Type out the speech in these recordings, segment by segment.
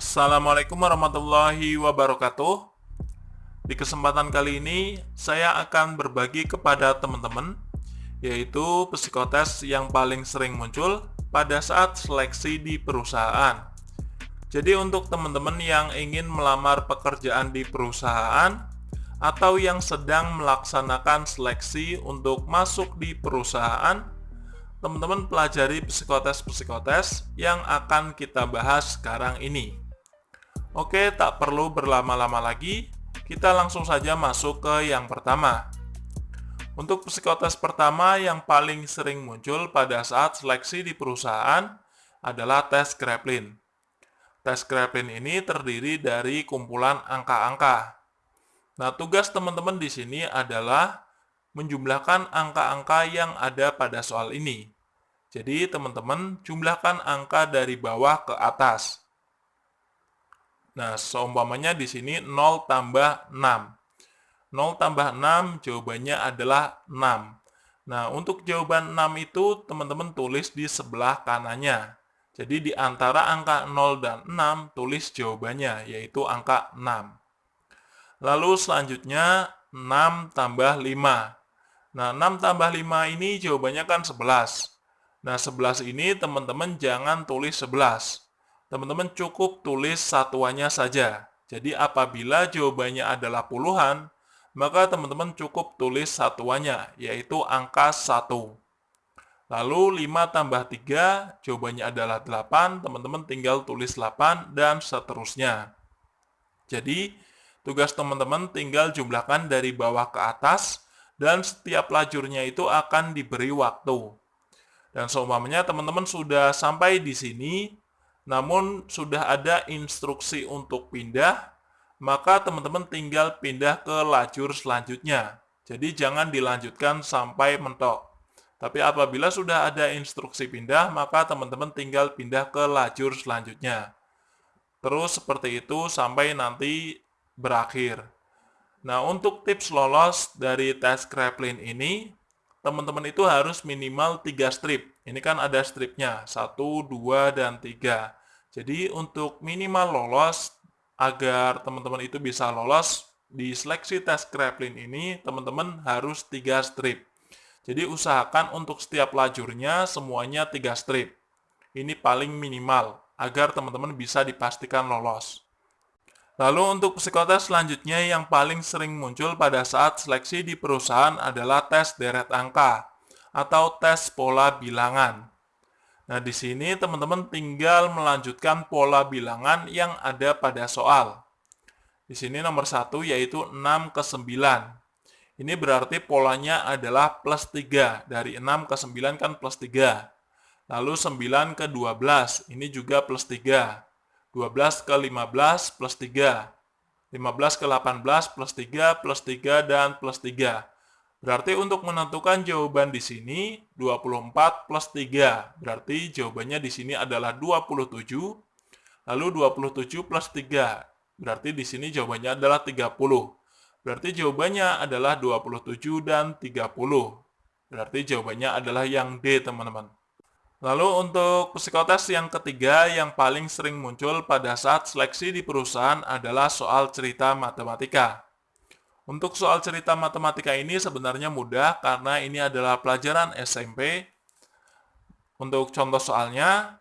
Assalamualaikum warahmatullahi wabarakatuh. Di kesempatan kali ini, saya akan berbagi kepada teman-teman, yaitu psikotes yang paling sering muncul pada saat seleksi di perusahaan. Jadi untuk teman-teman yang ingin melamar pekerjaan di perusahaan, atau yang sedang melaksanakan seleksi untuk masuk di perusahaan, teman-teman pelajari psikotes-psikotes yang akan kita bahas sekarang ini. Oke, tak perlu berlama-lama lagi, kita langsung saja masuk ke yang pertama. Untuk psikotes pertama yang paling sering muncul pada saat seleksi di perusahaan adalah tes Kraepelin. Tes Kraepelin ini terdiri dari kumpulan angka-angka Nah, tugas teman-teman di sini adalah menjumlahkan angka-angka yang ada pada soal ini. Jadi, teman-teman jumlahkan angka dari bawah ke atas. Nah, seumpamanya di sini 0 tambah 6. 0 tambah 6 jawabannya adalah 6. Nah, untuk jawaban 6 itu teman-teman tulis di sebelah kanannya. Jadi di antara angka 0 dan 6 tulis jawabannya, yaitu angka 6. Lalu selanjutnya 6 tambah 5. Nah, 6 tambah 5 ini jawabannya kan 11. Nah, 11 ini teman-teman jangan tulis 11. Teman-teman cukup tulis satuannya saja. Jadi apabila jawabannya adalah puluhan, maka teman-teman cukup tulis satuannya, yaitu angka 1. Lalu 5 tambah 3, jawabannya adalah 8, teman-teman tinggal tulis 8, dan seterusnya. Jadi, Tugas teman-teman tinggal jumlahkan dari bawah ke atas dan setiap lajurnya itu akan diberi waktu. Dan seumpamanya teman-teman sudah sampai di sini, namun sudah ada instruksi untuk pindah, maka teman-teman tinggal pindah ke lajur selanjutnya. Jadi jangan dilanjutkan sampai mentok. Tapi apabila sudah ada instruksi pindah, maka teman-teman tinggal pindah ke lajur selanjutnya. Terus seperti itu sampai nanti berakhir. Nah, untuk tips lolos dari tes Kraepelin ini, teman-teman itu harus minimal 3 strip. Ini kan ada stripnya, 1, 2, dan 3. Jadi, untuk minimal lolos, agar teman-teman itu bisa lolos, di seleksi tes Kraepelin ini, teman-teman harus 3 strip. Jadi, usahakan untuk setiap lajurnya semuanya 3 strip. Ini paling minimal, agar teman-teman bisa dipastikan lolos. Lalu untuk psikotes selanjutnya yang paling sering muncul pada saat seleksi di perusahaan adalah tes deret angka atau tes pola bilangan. Nah, di sini teman-teman tinggal melanjutkan pola bilangan yang ada pada soal. Di sini nomor satu yaitu 6 ke 9. Ini berarti polanya adalah plus 3. Dari 6 ke 9 kan plus 3. Lalu 9 ke 12, ini juga plus 3. 12 ke 15 plus 3. 15 ke 18 plus 3 plus 3 dan plus 3. Berarti untuk menentukan jawaban di sini 24 plus 3. Berarti jawabannya di sini adalah 27. Lalu 27 plus 3. Berarti di sini jawabannya adalah 30. Berarti jawabannya adalah 27 dan 30. Berarti jawabannya adalah yang D, teman-teman. Lalu untuk psikotes yang ketiga yang paling sering muncul pada saat seleksi di perusahaan adalah soal cerita matematika. Untuk soal cerita matematika ini sebenarnya mudah karena ini adalah pelajaran SMP. Untuk contoh soalnya,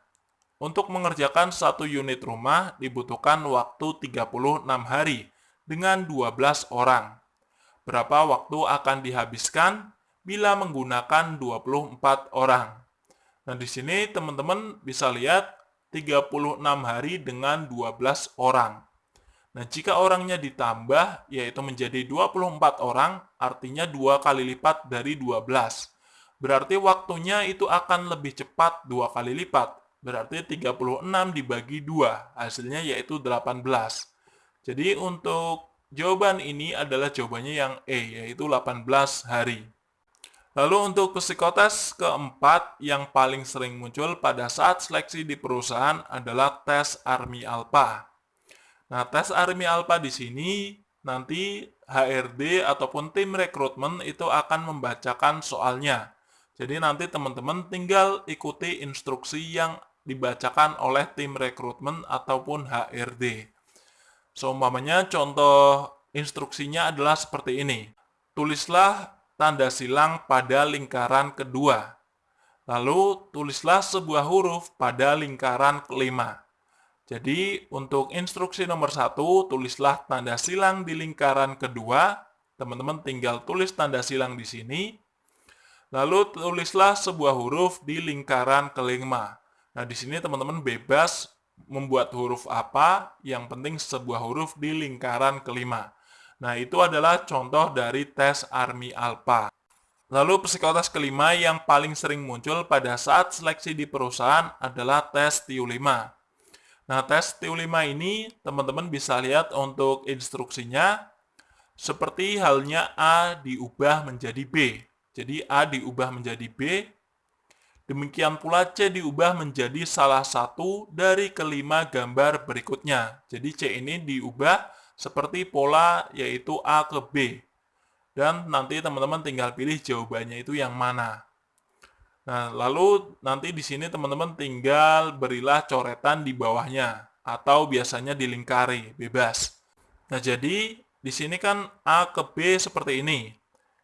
untuk mengerjakan satu unit rumah dibutuhkan waktu 36 hari dengan 12 orang. Berapa waktu akan dihabiskan bila menggunakan 24 orang? Nah, di sini teman-teman bisa lihat 36 hari dengan 12 orang. Nah, jika orangnya ditambah, yaitu menjadi 24 orang, artinya dua kali lipat dari 12. Berarti waktunya itu akan lebih cepat dua kali lipat. Berarti 36 dibagi 2, hasilnya yaitu 18. Jadi untuk jawaban ini adalah jawabannya yang E, yaitu 18 hari. Lalu untuk psikotes keempat yang paling sering muncul pada saat seleksi di perusahaan adalah tes Army Alpha. Nah, tes Army Alpha di sini nanti HRD ataupun tim rekrutmen itu akan membacakan soalnya. Jadi nanti teman-teman tinggal ikuti instruksi yang dibacakan oleh tim rekrutmen ataupun HRD. Seumpamanya contoh instruksinya adalah seperti ini. Tulislah tanda silang pada lingkaran kedua. Lalu tulislah sebuah huruf pada lingkaran kelima. Jadi untuk instruksi nomor satu, tulislah tanda silang di lingkaran kedua. Teman-teman tinggal tulis tanda silang di sini. Lalu tulislah sebuah huruf di lingkaran kelima. Nah di sini teman-teman bebas membuat huruf apa, yang penting sebuah huruf di lingkaran kelima. Nah, itu adalah contoh dari tes Army Alpha. Lalu psikotes kelima yang paling sering muncul pada saat seleksi di perusahaan adalah tes TU5. Nah, tes TU5 ini teman-teman bisa lihat untuk instruksinya seperti halnya A diubah menjadi B. Jadi A diubah menjadi B, demikian pula C diubah menjadi salah satu dari kelima gambar berikutnya. Jadi C ini diubah seperti pola yaitu A ke B. Dan nanti teman-teman tinggal pilih jawabannya itu yang mana. Nah, lalu nanti di sini teman-teman tinggal berilah coretan di bawahnya atau biasanya dilingkari, bebas. Nah, jadi di sini kan A ke B seperti ini.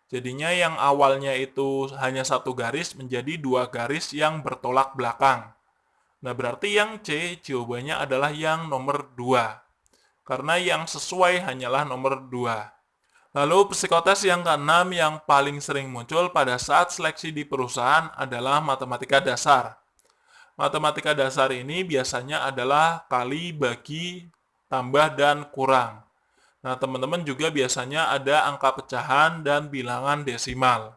Jadinya yang awalnya itu hanya satu garis menjadi dua garis yang bertolak belakang. Nah, berarti yang C jawabannya adalah yang nomor 2 karena yang sesuai hanyalah nomor 2. Lalu psikotes yang keenam yang paling sering muncul pada saat seleksi di perusahaan adalah matematika dasar. Matematika dasar ini biasanya adalah kali, bagi, tambah, dan kurang. Nah, teman-teman juga biasanya ada angka pecahan dan bilangan desimal.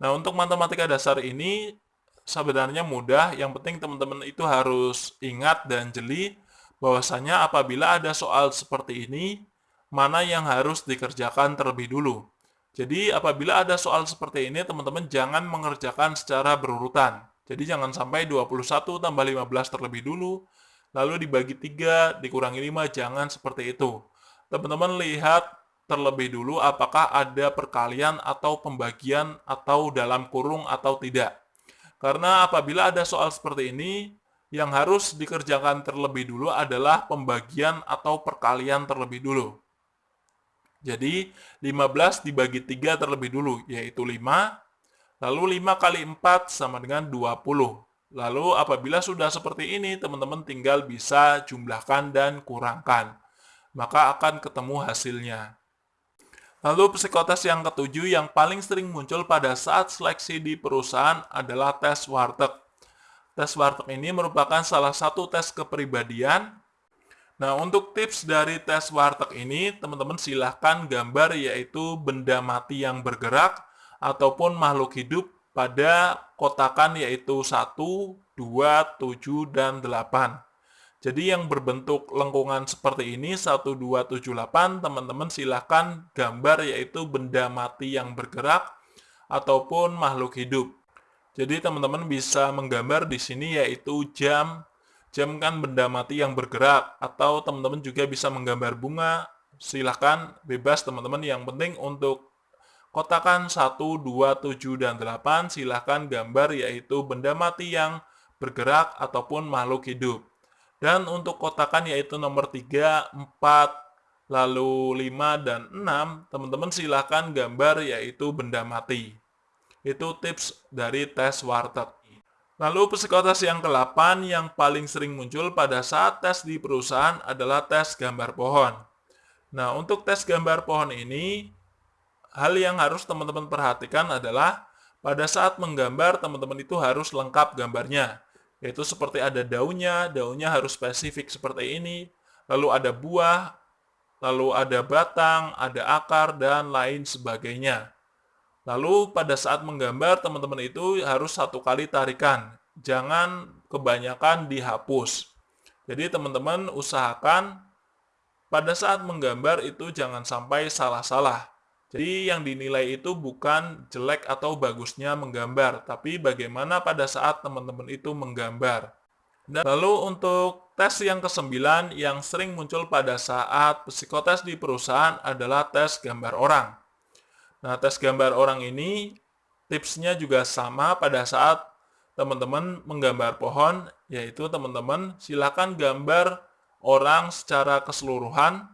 Nah, untuk matematika dasar ini sebenarnya mudah, yang penting teman-teman itu harus ingat dan jeli bahwasanya apabila ada soal seperti ini, mana yang harus dikerjakan terlebih dulu. Jadi apabila ada soal seperti ini, teman-teman jangan mengerjakan secara berurutan. Jadi jangan sampai 21 tambah 15 terlebih dulu, lalu dibagi 3, dikurangi 5, jangan seperti itu. Teman-teman lihat terlebih dulu apakah ada perkalian atau pembagian atau dalam kurung atau tidak. Karena apabila ada soal seperti ini, yang harus dikerjakan terlebih dulu adalah pembagian atau perkalian terlebih dulu. Jadi 15 dibagi 3 terlebih dulu, yaitu 5. Lalu 5 kali 4 sama dengan 20. Lalu apabila sudah seperti ini, teman-teman tinggal bisa jumlahkan dan kurangkan. Maka akan ketemu hasilnya. Lalu psikotes yang ketujuh yang paling sering muncul pada saat seleksi di perusahaan adalah tes warteg. Tes warteg ini merupakan salah satu tes kepribadian. Nah, untuk tips dari tes warteg ini, teman-teman silahkan gambar yaitu benda mati yang bergerak ataupun makhluk hidup pada kotakan yaitu 1, 2, 7, dan 8. Jadi yang berbentuk lengkungan seperti ini 1, 2, 7, 8, teman-teman silahkan gambar yaitu benda mati yang bergerak ataupun makhluk hidup. Jadi teman-teman bisa menggambar di sini yaitu jam. Jam kan benda mati yang bergerak atau teman-teman juga bisa menggambar bunga. Silahkan bebas teman-teman. Yang penting untuk kotakan 1, 2, 7, dan 8 silahkan gambar yaitu benda mati yang bergerak ataupun makhluk hidup. Dan untuk kotakan yaitu nomor 3, 4, lalu 5, dan 6, teman-teman silahkan gambar yaitu benda mati. Itu tips dari tes warteg. Lalu psikotes yang ke-8 yang paling sering muncul pada saat tes di perusahaan adalah tes gambar pohon. Nah, untuk tes gambar pohon ini, hal yang harus teman-teman perhatikan adalah pada saat menggambar, teman-teman itu harus lengkap gambarnya. Yaitu seperti ada daunnya, daunnya harus spesifik seperti ini, lalu ada buah, lalu ada batang, ada akar, dan lain sebagainya. Lalu pada saat menggambar teman-teman itu harus satu kali tarikan. Jangan kebanyakan dihapus. Jadi teman-teman usahakan pada saat menggambar itu jangan sampai salah-salah. Jadi yang dinilai itu bukan jelek atau bagusnya menggambar, tapi bagaimana pada saat teman-teman itu menggambar. Dan lalu untuk tes yang kesembilan yang sering muncul pada saat psikotes di perusahaan adalah tes gambar orang. Nah, tes gambar orang ini tipsnya juga sama pada saat teman-teman menggambar pohon, yaitu teman-teman silakan gambar orang secara keseluruhan,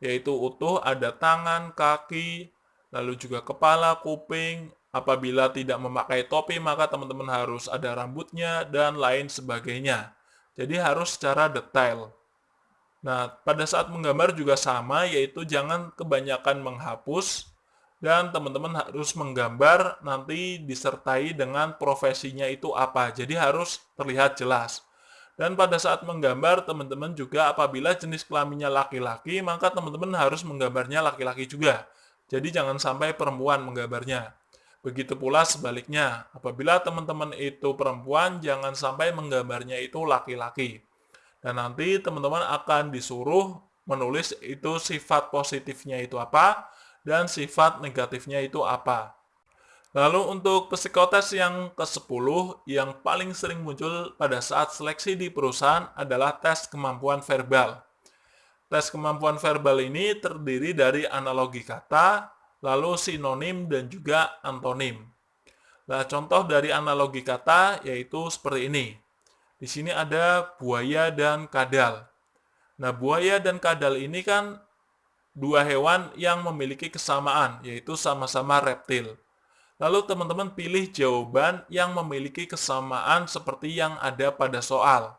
yaitu utuh ada tangan, kaki, lalu juga kepala, kuping. Apabila tidak memakai topi, maka teman-teman harus ada rambutnya dan lain sebagainya. Jadi harus secara detail. Nah, pada saat menggambar juga sama, yaitu jangan kebanyakan menghapus, dan teman-teman harus menggambar nanti disertai dengan profesinya itu apa. Jadi harus terlihat jelas. Dan pada saat menggambar, teman-teman juga apabila jenis kelaminnya laki-laki, maka teman-teman harus menggambarnya laki-laki juga. Jadi jangan sampai perempuan menggambarnya. Begitu pula sebaliknya, apabila teman-teman itu perempuan, jangan sampai menggambarnya itu laki-laki. Dan nanti teman-teman akan disuruh menulis itu sifat positifnya itu apa, dan sifat negatifnya itu apa. Lalu untuk psikotes yang ke-10 yang paling sering muncul pada saat seleksi di perusahaan adalah tes kemampuan verbal. Tes kemampuan verbal ini terdiri dari analogi kata, lalu sinonim dan juga antonim. Nah, contoh dari analogi kata yaitu seperti ini. Di sini ada buaya dan kadal. Nah, buaya dan kadal ini kan dua hewan yang memiliki kesamaan, yaitu sama-sama reptil. Lalu teman-teman pilih jawaban yang memiliki kesamaan seperti yang ada pada soal.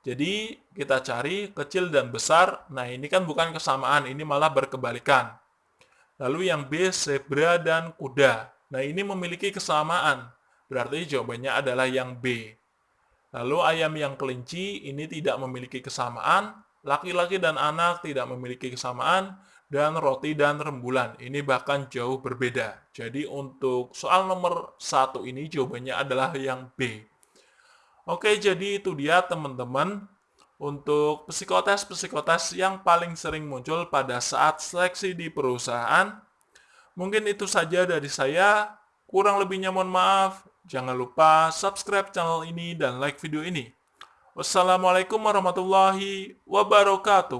Jadi kita cari kecil dan besar, nah ini kan bukan kesamaan, ini malah berkebalikan. Lalu yang B, zebra dan kuda. Nah ini memiliki kesamaan, berarti jawabannya adalah yang B. Lalu ayam yang kelinci ini tidak memiliki kesamaan, laki-laki dan anak tidak memiliki kesamaan, dan roti dan rembulan. Ini bahkan jauh berbeda. Jadi untuk soal nomor satu ini jawabannya adalah yang B. Oke, jadi itu dia teman-teman untuk psikotes-psikotes yang paling sering muncul pada saat seleksi di perusahaan. Mungkin itu saja dari saya. Kurang lebihnya mohon maaf. Jangan lupa subscribe channel ini dan like video ini. Wassalamualaikum warahmatullahi wabarakatuh.